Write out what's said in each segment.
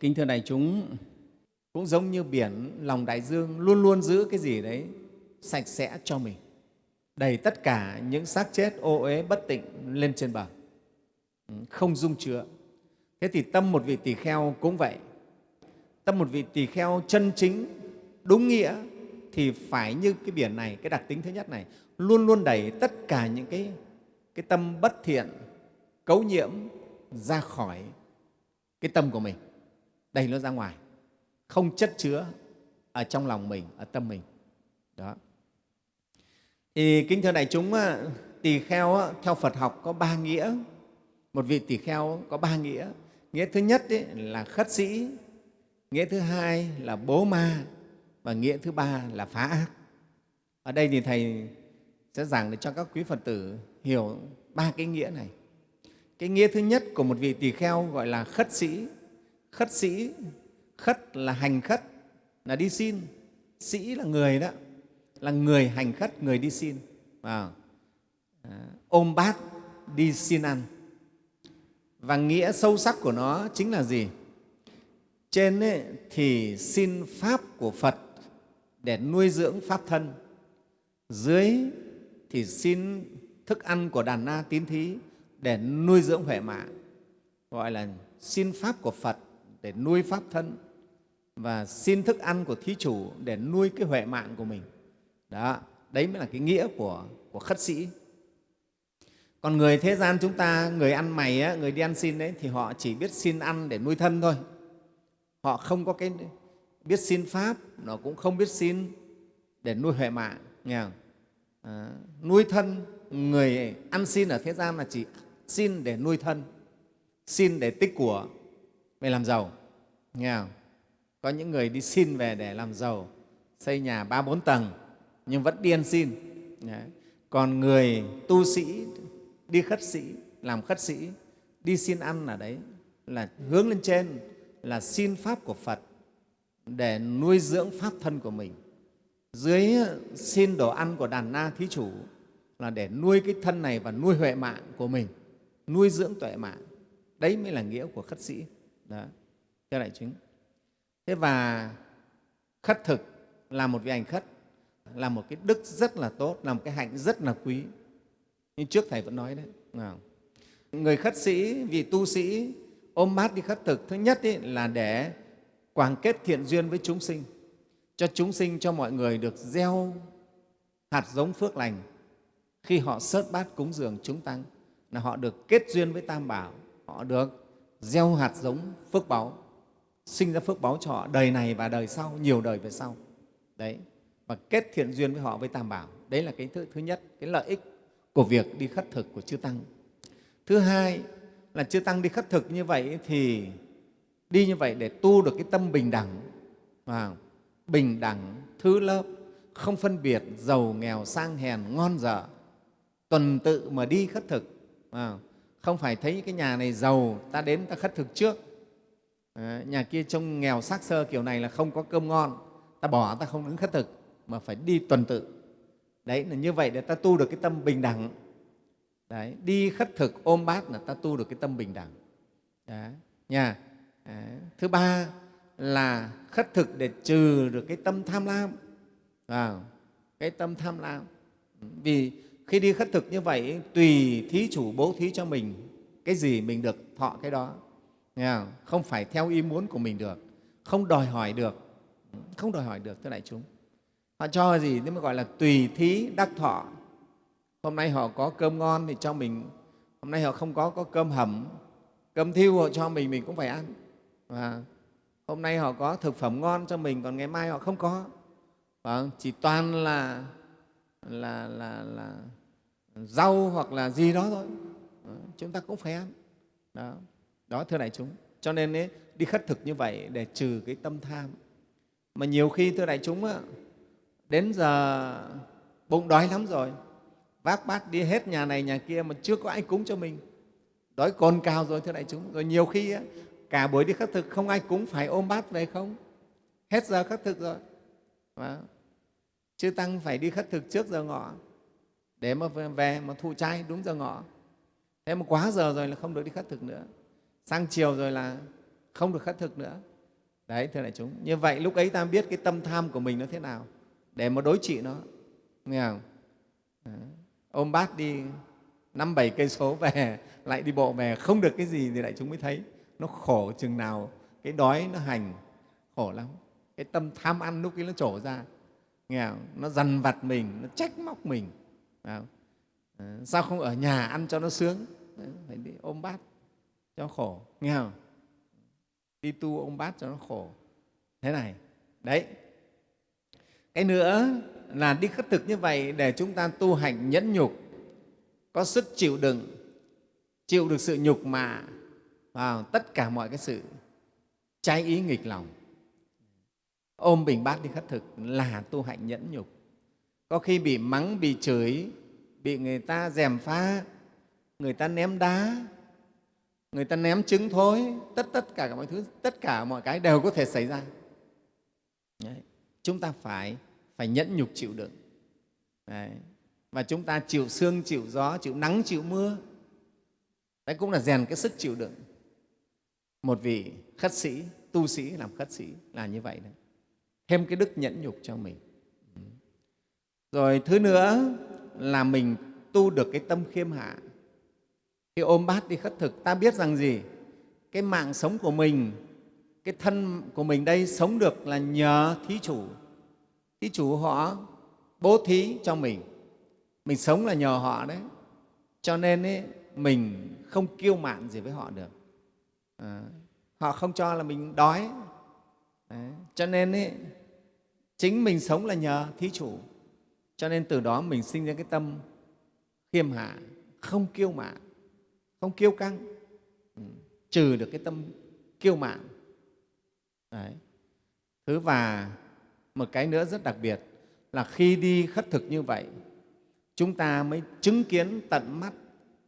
Kính thưa đại chúng, cũng giống như biển, lòng đại dương luôn luôn giữ cái gì đấy sạch sẽ cho mình, đầy tất cả những xác chết ô uế bất tịnh lên trên bờ, ừ, không dung chứa. Thế thì tâm một vị tỳ kheo cũng vậy. Tâm một vị tỳ kheo chân chính, đúng nghĩa thì phải như cái biển này, cái đặc tính thứ nhất này, luôn luôn đẩy tất cả những cái, cái tâm bất thiện, cấu nhiễm ra khỏi cái tâm của mình, đẩy nó ra ngoài, không chất chứa ở trong lòng mình, ở tâm mình. Đó. Thì kính thưa đại chúng, tỳ kheo theo Phật học có ba nghĩa. Một vị tỳ kheo có ba nghĩa. Nghĩa thứ nhất ấy, là khất sĩ, nghĩa thứ hai là bố ma và nghĩa thứ ba là phá ác. Ở đây thì Thầy sẽ giảng để cho các quý Phật tử hiểu ba cái nghĩa này. Cái nghĩa thứ nhất của một vị tỳ kheo gọi là khất sĩ. Khất sĩ, khất là hành khất, là đi xin. Sĩ là người đó, là người hành khất, người đi xin. À, ôm bát đi xin ăn. Và nghĩa sâu sắc của nó chính là gì? Trên ấy, thì xin Pháp của Phật để nuôi dưỡng Pháp thân. Dưới thì xin thức ăn của đàn na tín thí để nuôi dưỡng huệ mạng, gọi là xin Pháp của Phật để nuôi Pháp thân và xin thức ăn của thí chủ để nuôi cái huệ mạng của mình. Đó, đấy mới là cái nghĩa của, của khất sĩ. Còn người thế gian chúng ta, người ăn mày, người đi ăn xin đấy, thì họ chỉ biết xin ăn để nuôi thân thôi. Họ không có cái biết xin Pháp, nó cũng không biết xin để nuôi huệ mạng. Nghe không? À, nuôi thân, người ăn xin ở thế gian là chỉ xin để nuôi thân, xin để tích của, về làm giàu. Nghe không? Có những người đi xin về để làm giàu, xây nhà ba bốn tầng, nhưng vẫn điên xin. Đấy. Còn người tu sĩ đi khất sĩ, làm khất sĩ, đi xin ăn ở đấy là hướng lên trên, là xin Pháp của Phật để nuôi dưỡng Pháp thân của mình. Dưới xin đồ ăn của đàn na thí chủ là để nuôi cái thân này và nuôi huệ mạng của mình, nuôi dưỡng tuệ mạng. Đấy mới là nghĩa của khất sĩ. Đó, thưa đại chúng. Thế và khất thực là một vị hành khất, là một cái đức rất là tốt, là một cái hạnh rất là quý. Như trước Thầy vẫn nói đấy. Người khất sĩ, vì tu sĩ ôm mát đi khất thực, thứ nhất ý, là để quảng kết thiện duyên với chúng sinh, cho chúng sinh, cho mọi người được gieo hạt giống phước lành khi họ sớt bát cúng dường chúng tăng là họ được kết duyên với Tam Bảo, họ được gieo hạt giống phước báu, sinh ra phước báu cho họ đời này và đời sau, nhiều đời về sau. Đấy, và kết thiện duyên với họ với Tam Bảo. Đấy là cái thứ, thứ nhất, cái lợi ích của việc đi khất thực của chư Tăng. Thứ hai là chư Tăng đi khất thực như vậy thì đi như vậy để tu được cái tâm bình đẳng, và bình đẳng, thứ lớp, không phân biệt giàu, nghèo, sang, hèn, ngon dở, tuần tự mà đi khất thực. À, không phải thấy cái nhà này giàu, ta đến ta khất thực trước. À, nhà kia trông nghèo xác sơ kiểu này là không có cơm ngon, ta bỏ ta không đứng khất thực, mà phải đi tuần tự. Đấy là như vậy để ta tu được cái tâm bình đẳng. Đấy, đi khất thực ôm bát là ta tu được cái tâm bình đẳng. Đấy, nhà Đấy. Ờ, thứ ba là khất thực để trừ được cái tâm tham lam. vào cái tâm tham lam. Vì khi đi khất thực như vậy, tùy thí chủ bố thí cho mình cái gì mình được thọ cái đó. Nghe không? không phải theo ý muốn của mình được, không đòi hỏi được, không đòi hỏi được, thưa đại chúng. Họ cho gì nên mới gọi là tùy thí đắc thọ. Hôm nay họ có cơm ngon thì cho mình, hôm nay họ không có có cơm hầm, cơm thiêu họ cho mình, mình cũng phải ăn. Và hôm nay họ có thực phẩm ngon cho mình, còn ngày mai họ không có. Và chỉ toàn là, là, là, là rau hoặc là gì đó thôi. Ờ, chúng ta cũng phải ăn. Đó, đó thưa đại chúng. Cho nên ấy, đi khất thực như vậy để trừ cái tâm tham. Mà nhiều khi, thưa đại chúng, đến giờ bụng đói lắm rồi, vác bát đi hết nhà này nhà kia mà chưa có ai cúng cho mình. Đói cồn cao rồi, thưa đại chúng. Rồi nhiều khi cả buổi đi khất thực không ai cúng phải ôm bát về không? Hết giờ khất thực rồi. Và chư Tăng phải đi khất thực trước giờ ngọ. Để mà về mà thụ trai đúng giờ ngọ. Thế mà quá giờ rồi là không được đi khất thực nữa. Sang chiều rồi là không được khất thực nữa. Đấy, thưa đại chúng, như vậy lúc ấy ta biết cái tâm tham của mình nó thế nào, để mà đối trị nó. Nghe không? Đấy. ôm bát đi năm bảy cây số về, lại đi bộ về, không được cái gì thì đại chúng mới thấy. Nó khổ chừng nào, cái đói nó hành, khổ lắm. Cái tâm tham ăn lúc ấy nó trổ ra nghèo nó dằn vặt mình nó trách móc mình. Không? À, sao không ở nhà ăn cho nó sướng? Ờ, phải đi ôm bát cho khổ. Nghe không? Đi tu ôm bát cho nó khổ. Thế này. Đấy. Cái nữa là đi khất thực như vậy để chúng ta tu hành nhẫn nhục có sức chịu đựng chịu được sự nhục mạ. Vào tất cả mọi cái sự trái ý nghịch lòng ôm bình bát đi khất thực là tu hạnh nhẫn nhục. Có khi bị mắng, bị chửi, bị người ta dèm pha, người ta ném đá, người ta ném trứng thối, tất tất cả mọi thứ, tất cả mọi cái đều có thể xảy ra. Đấy. chúng ta phải phải nhẫn nhục chịu đựng. Đấy. và chúng ta chịu sương, chịu gió, chịu nắng, chịu mưa. Đấy cũng là rèn cái sức chịu đựng. Một vị khất sĩ, tu sĩ làm khất sĩ là như vậy đấy thêm cái đức nhẫn nhục cho mình. Rồi thứ nữa là mình tu được cái tâm khiêm hạ. Khi ôm bát đi khất thực ta biết rằng gì? Cái mạng sống của mình cái thân của mình đây sống được là nhờ thí chủ. Thí chủ họ bố thí cho mình. Mình sống là nhờ họ đấy. Cho nên ấy, mình không kiêu mạn gì với họ được. À, họ không cho là mình đói. Đấy. cho nên ấy, chính mình sống là nhờ thí chủ. Cho nên từ đó mình sinh ra cái tâm khiêm hạ, không kiêu mạn, không kiêu căng. Ừ, trừ được cái tâm kiêu mạn. Đấy. thứ và một cái nữa rất đặc biệt là khi đi khất thực như vậy, chúng ta mới chứng kiến tận mắt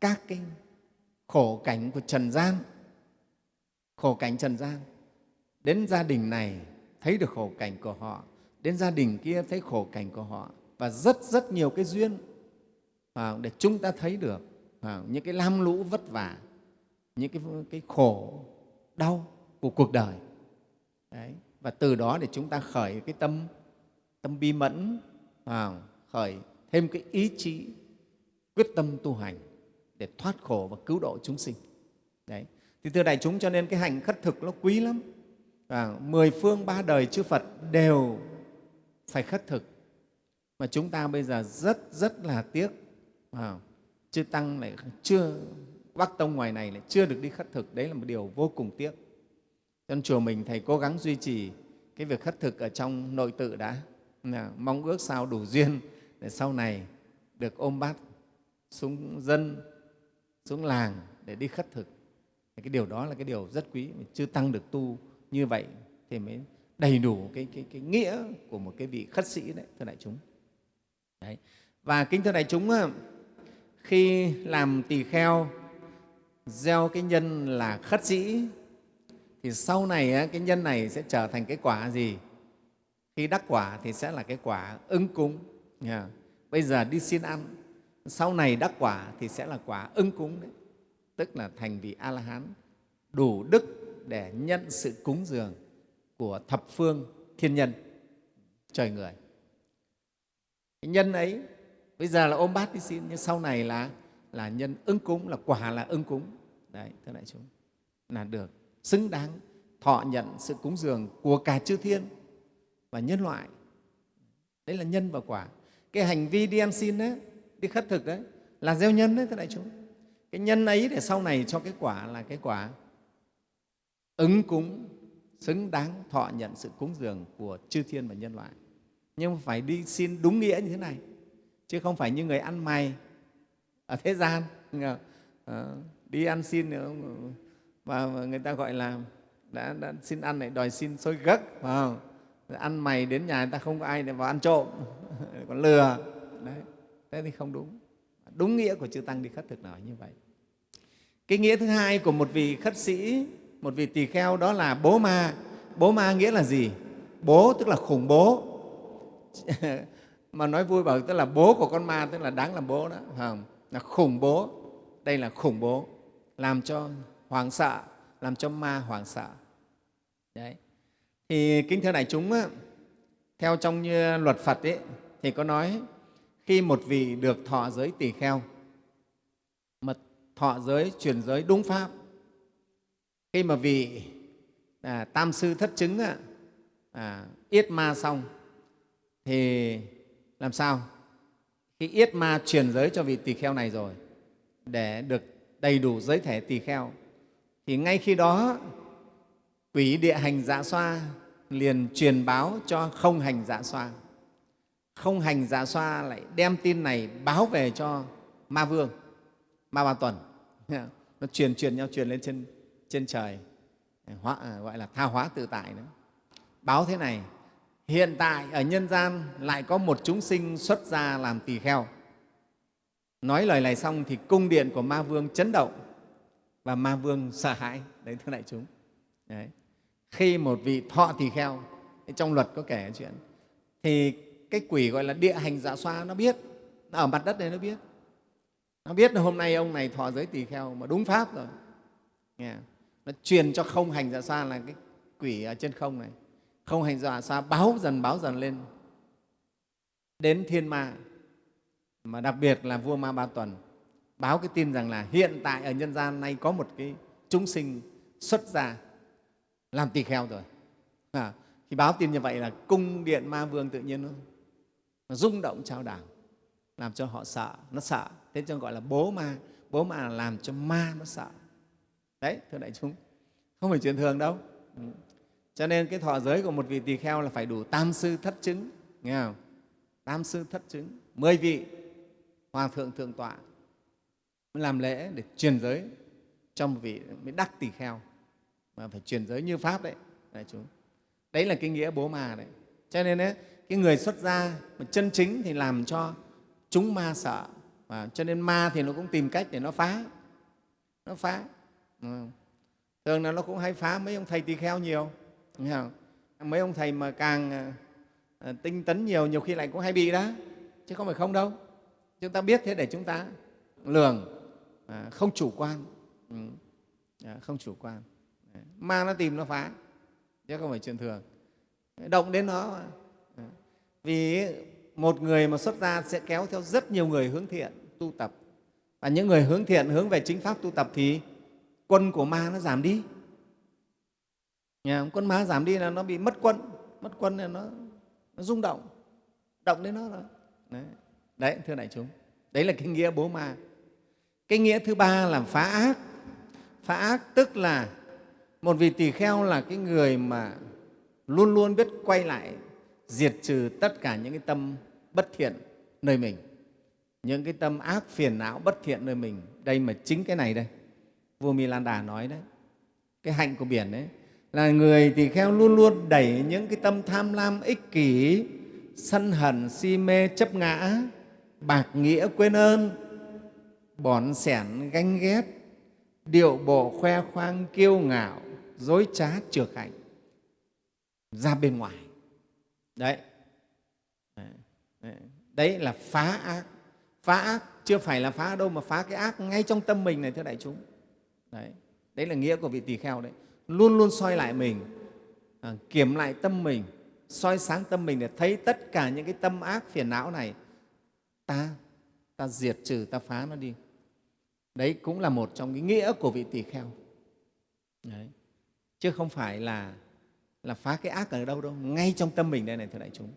các cái khổ cảnh của trần gian. Khổ cảnh trần gian. Đến gia đình này, thấy được khổ cảnh của họ đến gia đình kia thấy khổ cảnh của họ. Và rất rất nhiều cái duyên để chúng ta thấy được. Những cái lam lũ vất vả những cái, cái khổ đau của cuộc đời. Đấy. và từ đó để chúng ta khởi cái tâm tâm bi mẫn khởi thêm cái ý chí quyết tâm tu hành để thoát khổ và cứu độ chúng sinh. Đấy. Thì thưa đại chúng cho nên cái hành khất thực nó quý lắm. Và mười phương ba đời chư phật đều phải khất thực. Mà chúng ta bây giờ rất rất là tiếc. À, chư tăng lại chưa bắc tông ngoài này lại chưa được đi khất thực. Đấy là một điều vô cùng tiếc. Trong chùa mình thầy cố gắng duy trì cái việc khất thực ở trong nội tự đã. Mong ước sao đủ duyên để sau này được ôm bát xuống dân xuống làng để đi khất thực. Cái điều đó là cái điều rất quý mà chưa tăng được tu như vậy thì mới đầy đủ cái, cái, cái nghĩa của một cái vị khất sĩ đấy thưa đại chúng. Đấy. và kính thưa đại chúng khi làm tỳ kheo gieo cái nhân là khất sĩ thì sau này cái nhân này sẽ trở thành cái quả gì? Khi đắc quả thì sẽ là cái quả ứng cúng bây giờ đi xin ăn sau này đắc quả thì sẽ là quả ứng cúng đấy. Tức là thành vị a la hán đủ đức để nhận sự cúng dường của thập phương thiên nhân, trời người. Cái nhân ấy, bây giờ là ôm bát đi xin, nhưng sau này là là nhân ứng cúng, là quả là ứng cúng. Đấy, thưa đại chúng, là được xứng đáng thọ nhận sự cúng dường của cả chư thiên và nhân loại. Đấy là nhân và quả. Cái hành vi đi ăn xin đấy đi khất thực đấy là gieo nhân đấy, thưa đại chúng. Cái nhân ấy để sau này cho cái quả là cái quả ứng cúng xứng đáng thọ nhận sự cúng dường của chư thiên và nhân loại. Nhưng phải đi xin đúng nghĩa như thế này chứ không phải như người ăn mày ở thế gian. Ờ, ờ, đi ăn xin ờ, và người ta gọi là đã, đã xin ăn lại đòi xin xôi gấc phải không? ăn mày đến nhà người ta không có ai để vào ăn trộm còn lừa. Đấy thế thì không đúng. Đúng nghĩa của chư tăng đi khất thực nói như vậy. Cái nghĩa thứ hai của một vị khất sĩ một vị tỳ kheo đó là bố ma. Bố ma nghĩa là gì? Bố tức là khủng bố. Mà nói vui bảo tức là bố của con ma tức là đáng làm bố đó không? là khủng bố. Đây là khủng bố. Làm cho hoảng sợ làm cho ma hoảng sợ. Đấy. Thì kính thưa đại chúng, theo trong như luật Phật ấy, thì có nói khi một vị được thọ giới tỳ kheo, mà thọ giới, truyền giới đúng pháp, khi mà vị à, tam sư thất chứng à, yết ma xong thì làm sao? Khi yết ma truyền giới cho vị tỳ kheo này rồi để được đầy đủ giới thể tỳ kheo thì ngay khi đó quỷ địa hành dạ xoa liền truyền báo cho không hành dạ xoa. Không hành dạ xoa lại đem tin này báo về cho ma vương ma ba tuần. Nó truyền truyền nhau truyền lên trên trên trời à, hóa, à, gọi là tha hóa tự tại nữa báo thế này hiện tại ở nhân gian lại có một chúng sinh xuất gia làm tỳ kheo. Nói lời này xong thì cung điện của ma vương chấn động và ma vương sợ hãi. Đấy thưa đại chúng. Đấy. khi một vị thọ tỳ kheo trong luật có kể chuyện thì cái quỷ gọi là địa hành dạ xoa nó biết nó ở mặt đất này nó biết. Nó biết là hôm nay ông này thọ giới tỳ kheo mà đúng pháp rồi. Nghe nó truyền cho không hành giả xa là cái quỷ ở trên không này. Không hành giả xa báo dần báo dần lên. Đến thiên ma mà đặc biệt là vua ma ba tuần báo cái tin rằng là hiện tại ở nhân gian nay có một cái chúng sinh xuất gia làm tỳ kheo rồi. À, thì báo tin như vậy là cung điện ma vương tự nhiên nó, nó rung động trao đảo làm cho họ sợ nó sợ. Thế cho gọi là bố ma bố ma là làm cho ma nó sợ đấy thưa đại chúng. Không phải chuyện thường đâu. Ừ. Cho nên cái thọ giới của một vị tỳ kheo là phải đủ tam sư thất chứng. Nghe không? Tam sư thất chứng. Mười vị hòa thượng thượng tọa mới làm lễ để truyền giới cho một vị mới đắc tỳ kheo. Mà phải truyền giới như pháp đấy đại chúng. Đấy là cái nghĩa bố mà đấy. Cho nên ấy, cái người xuất gia mà chân chính thì làm cho chúng ma sợ. Và cho nên ma thì nó cũng tìm cách để nó phá. Nó phá thường là nó cũng hay phá mấy ông thầy tỳ kheo nhiều mấy ông thầy mà càng à, à, tinh tấn nhiều nhiều khi lại cũng hay bị đó. Chứ không phải không đâu. Chúng ta biết thế để chúng ta lường à, không chủ quan. Ừ, không chủ quan. Ma nó tìm nó phá, chứ không phải chuyện thường. Động đến nó vì một người mà xuất gia sẽ kéo theo rất nhiều người hướng thiện, tu tập. Và những người hướng thiện hướng về chính pháp tu tập thì quân của ma nó giảm đi. Nhà, quân ma giảm đi là nó bị mất quân mất quân là nó, nó rung động động đến nó rồi. Đấy. đấy thưa đại chúng đấy là cái nghĩa bố ma. Cái nghĩa thứ ba là phá ác. Phá ác tức là một vị tỳ kheo là cái người mà luôn luôn biết quay lại diệt trừ tất cả những cái tâm bất thiện nơi mình. Những cái tâm ác phiền não bất thiện nơi mình. Đây mà chính cái này đây vua mi lan đà nói đấy, cái hạnh của biển đấy, là người tỳ kheo luôn luôn đẩy những cái tâm tham lam, ích kỷ, sân hận, si mê, chấp ngã, bạc nghĩa, quên ơn bỏn sẻn, ganh ghét, điệu bộ, khoe khoang, kiêu ngạo, dối trá trược hạnh, ra bên ngoài. Đấy. Đấy là phá ác. Phá ác, chưa phải là phá đâu mà phá cái ác ngay trong tâm mình này, thưa đại chúng đấy. Đấy là nghĩa của vị tỳ kheo đấy. Luôn luôn soi lại mình à, kiểm lại tâm mình soi sáng tâm mình để thấy tất cả những cái tâm ác phiền não này. Ta ta diệt trừ ta phá nó đi. Đấy cũng là một trong cái nghĩa của vị tỳ kheo. Đấy. chứ không phải là là phá cái ác ở đâu đâu ngay trong tâm mình đây này thưa đại chúng.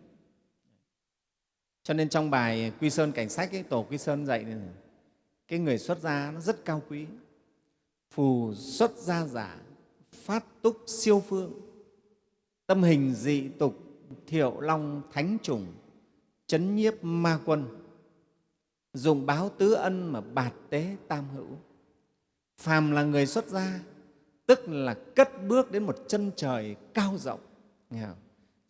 Cho nên trong bài quy sơn cảnh sách ấy, tổ quy sơn dạy này, cái người xuất gia nó rất cao quý phù xuất gia giả, phát túc siêu phương, tâm hình dị tục, thiệu long thánh trùng chấn nhiếp ma quân, dùng báo tứ ân mà bạt tế tam hữu. Phàm là người xuất gia, tức là cất bước đến một chân trời cao rộng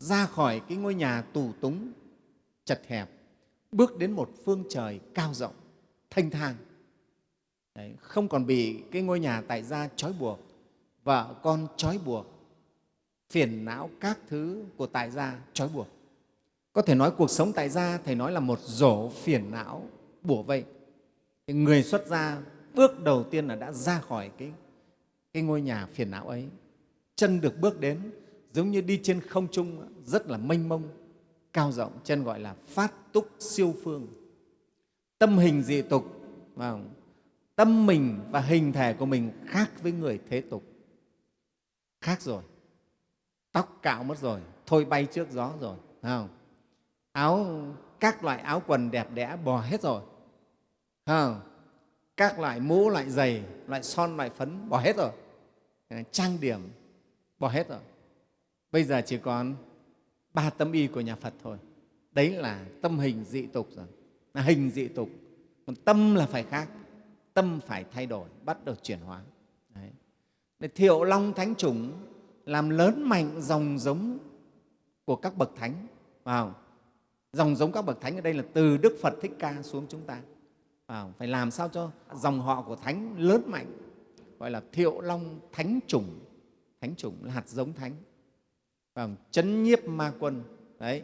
ra khỏi cái ngôi nhà tù túng, chật hẹp, bước đến một phương trời cao rộng, thanh thang. Đấy, không còn bị cái ngôi nhà tại gia trói buộc vợ con trói buộc phiền não các thứ của tại gia trói buộc. Có thể nói cuộc sống tại gia thầy nói là một rổ phiền não bủa vây. Thì người xuất gia bước đầu tiên là đã ra khỏi cái, cái ngôi nhà phiền não ấy. Chân được bước đến giống như đi trên không trung rất là mênh mông cao rộng chân gọi là phát túc siêu phương. Tâm hình dị tục không? Tâm mình và hình thể của mình khác với người thế tục. Khác rồi. Tóc cạo mất rồi. Thôi bay trước gió rồi không? áo, các loại áo quần đẹp đẽ bỏ hết rồi không? các loại mũ, loại giày, loại son, loại phấn bỏ hết rồi. Ờ, trang điểm bỏ hết rồi. Bây giờ chỉ còn ba tâm y của nhà phật thôi. Đấy là tâm hình dị tục rồi. Là hình dị tục. Còn tâm là phải khác tâm phải thay đổi bắt đầu chuyển hóa. Đấy. Để thiệu long thánh chủng làm lớn mạnh dòng giống của các bậc thánh. Vào. Dòng giống các bậc thánh ở đây là từ đức phật thích ca xuống chúng ta. Vào. Phải làm sao cho dòng họ của thánh lớn mạnh gọi là thiệu long thánh chủng. Thánh chủng là hạt giống thánh. Vào, chấn nhiếp ma quân. Đấy.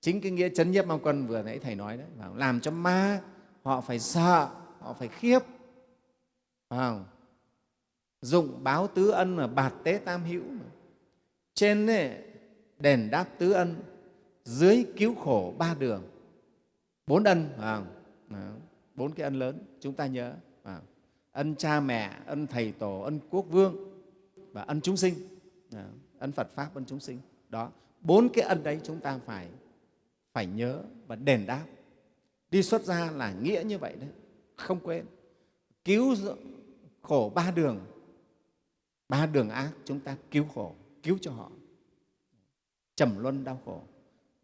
Chính cái nghĩa chấn nhiếp ma quân vừa nãy thầy nói đấy. Làm cho ma họ phải sợ họ phải khiếp. Vào dụng báo tứ ân mà bạt tế tam hữu trên ấy, đền đáp tứ ân dưới cứu khổ ba đường. Bốn ân vào bốn cái ân lớn chúng ta nhớ. Vào ân cha mẹ ân thầy tổ ân quốc vương và ân chúng sinh. Ân phật pháp ân chúng sinh. Đó. Bốn cái ân đấy chúng ta phải phải nhớ và đền đáp. Đi xuất gia là nghĩa như vậy đấy không quên. Cứu khổ ba đường. Ba đường ác chúng ta cứu khổ cứu cho họ. Trầm luân đau khổ.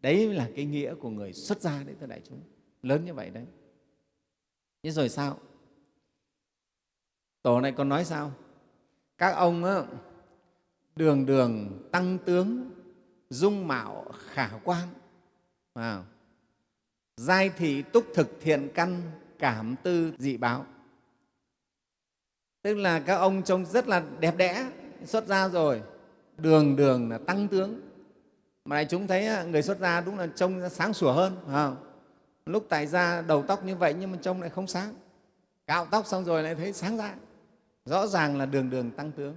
Đấy là cái nghĩa của người xuất gia đấy thưa đại chúng. Lớn như vậy đấy. Thế rồi sao? Tổ này còn nói sao? Các ông á, đường đường tăng tướng dung mạo khả quan. À, giai thị túc thực thiện căn cảm tư dị báo tức là các ông trông rất là đẹp đẽ, xuất gia rồi, đường đường là tăng tướng mà này chúng thấy à, người xuất gia đúng là trông sáng sủa hơn không? lúc tại ra đầu tóc như vậy nhưng mà trông lại không sáng cạo tóc xong rồi lại thấy sáng ra rõ ràng là đường đường tăng tướng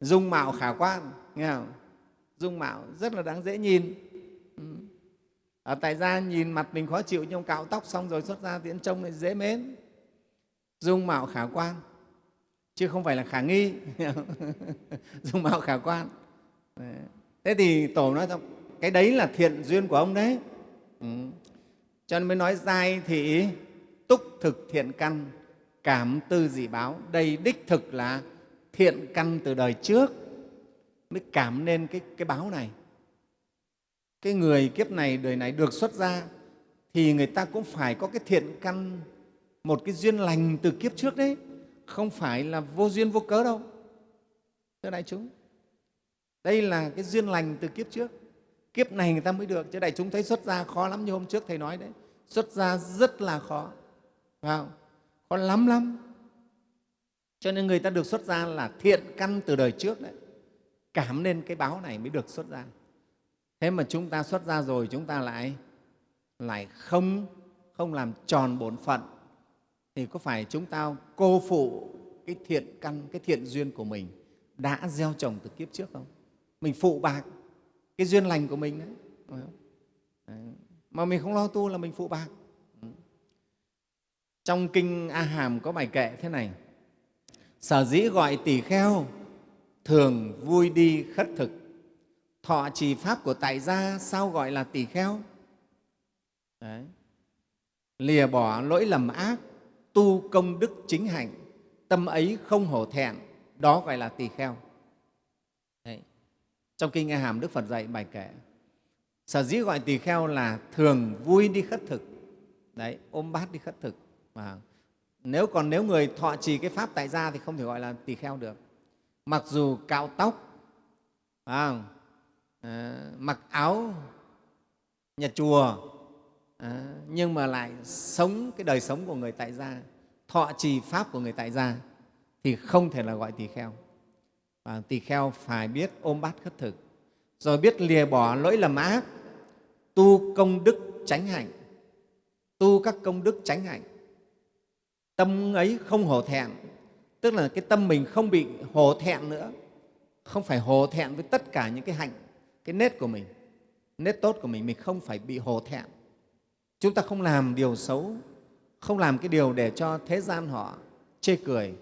dung mạo khả quan, nghe không? dung mạo rất là đáng dễ nhìn ở tại gia nhìn mặt mình khó chịu nhưng cạo tóc xong rồi xuất ra tiễn trông lại dễ mến. Dung mạo khả quan chứ không phải là khả nghi. Dung mạo khả quan. Thế thì tổ nói rằng cái đấy là thiện duyên của ông đấy. Ừ. cho nên mới nói giai thị túc thực thiện căn cảm tư dị báo. Đây đích thực là thiện căn từ đời trước. Mới cảm nên cái, cái báo này cái người kiếp này, đời này được xuất ra, thì người ta cũng phải có cái thiện căn, một cái duyên lành từ kiếp trước đấy. Không phải là vô duyên vô cớ đâu, thưa đại chúng. Đây là cái duyên lành từ kiếp trước. Kiếp này người ta mới được, chứ đại chúng thấy xuất gia khó lắm như hôm trước thầy nói đấy. Xuất gia rất là khó, phải không? khó lắm lắm. Cho nên người ta được xuất gia là thiện căn từ đời trước đấy. Cảm nên cái báo này mới được xuất gia thế mà chúng ta xuất ra rồi chúng ta lại lại không không làm tròn bổn phận. Thì có phải chúng ta cô phụ cái thiện căn cái thiện duyên của mình đã gieo trồng từ kiếp trước không? Mình phụ bạc cái duyên lành của mình đấy, đấy. mà mình không lo tu là mình phụ bạc. Trong kinh a hàm có bài kệ thế này. Sở dĩ gọi tỷ kheo thường vui đi khất thực thọ trì pháp của tại gia sao gọi là tỷ kheo? Đấy. lìa bỏ lỗi lầm ác tu công đức chính hạnh tâm ấy không hổ thẹn đó gọi là tỳ kheo. Đấy. trong kinh a hàm đức phật dạy bài kệ sở dĩ gọi tỳ kheo là thường vui đi khất thực. Đấy ôm bát đi khất thực. Và nếu còn nếu người thọ trì cái pháp tại gia thì không thể gọi là tỳ kheo được. Mặc dù cạo tóc à, à, mặc áo nhà chùa à, nhưng mà lại sống cái đời sống của người tại gia thọ trì pháp của người tại gia thì không thể là gọi tỳ kheo. Và tỳ kheo phải biết ôm bát khất thực rồi biết lìa bỏ lỗi lầm ác tu công đức tránh hạnh tu các công đức tránh hạnh. Tâm ấy không hổ thẹn tức là cái tâm mình không bị hổ thẹn nữa không phải hổ thẹn với tất cả những cái hạnh cái nết của mình nết tốt của mình mình không phải bị hổ thẹn. Chúng ta không làm điều xấu không làm cái điều để cho thế gian họ chê cười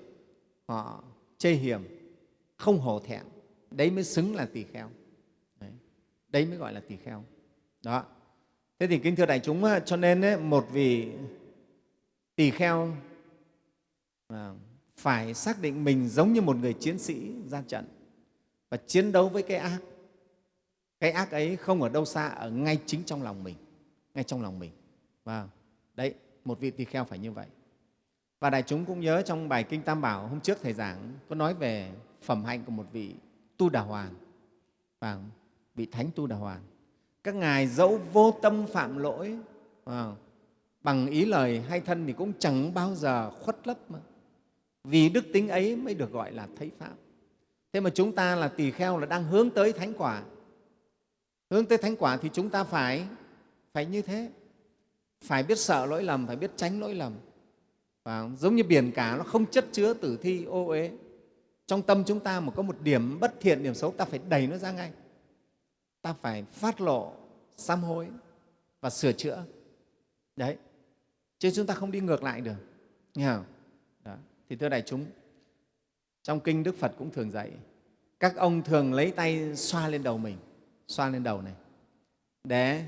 họ chê hiểm không hổ thẹn. Đấy mới xứng là tỳ kheo. Đấy, đấy mới gọi là tỳ kheo. Đó. Thế thì kính thưa đại chúng cho nên ấy, một vị tỳ kheo à, phải xác định mình giống như một người chiến sĩ ra trận và chiến đấu với cái ác cái ác ấy không ở đâu xa ở ngay chính trong lòng mình ngay trong lòng mình. Và đấy một vị tỳ kheo phải như vậy. Và đại chúng cũng nhớ trong bài kinh tam bảo hôm trước thầy giảng có nói về phẩm hạnh của một vị tu đà hoàn. Và vị thánh tu đà hoàn. Các ngài dẫu vô tâm phạm lỗi à, bằng ý lời hay thân thì cũng chẳng bao giờ khuất lấp mà. Vì đức tính ấy mới được gọi là thấy pháp. Thế mà chúng ta là tỳ kheo là đang hướng tới thánh quả hướng tới thánh quả thì chúng ta phải phải như thế. Phải biết sợ lỗi lầm, phải biết tránh lỗi lầm. Và giống như biển cả, nó không chất chứa tử thi, ô uế. Trong tâm chúng ta mà có một điểm bất thiện, điểm xấu, ta phải đẩy nó ra ngay. Ta phải phát lộ, sám hối và sửa chữa. Đấy. Chứ chúng ta không đi ngược lại được. Nghe không? Đó. thì thưa đại chúng, trong kinh đức phật cũng thường dạy, các ông thường lấy tay xoa lên đầu mình xoa lên đầu này. Để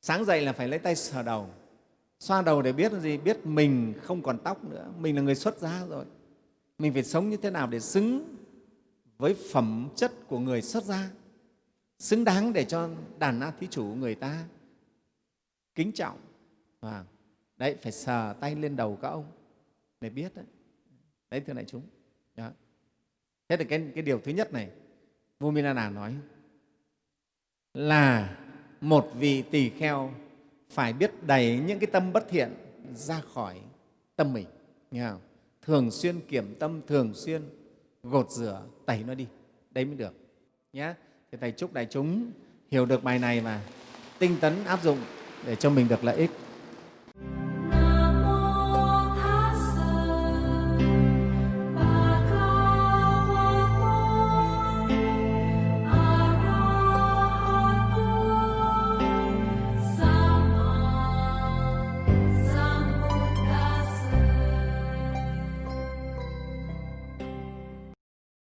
sáng dậy là phải lấy tay sờ đầu. Xoa đầu để biết gì? Biết mình không còn tóc nữa. Mình là người xuất gia rồi. Mình phải sống như thế nào để xứng với phẩm chất của người xuất gia? Xứng đáng để cho đàn na thí chủ người ta kính trọng. Và đấy phải sờ tay lên đầu các ông để biết đấy. Đấy thưa đại chúng. Đó. thế là cái, cái điều thứ nhất này vua Minana nói là một vị tỳ kheo phải biết đẩy những cái tâm bất thiện ra khỏi tâm mình, nghe không? thường xuyên kiểm tâm, thường xuyên gột rửa, tẩy nó đi. Đấy mới được nhé thì thầy chúc đại chúng hiểu được bài này và tinh tấn áp dụng để cho mình được lợi ích.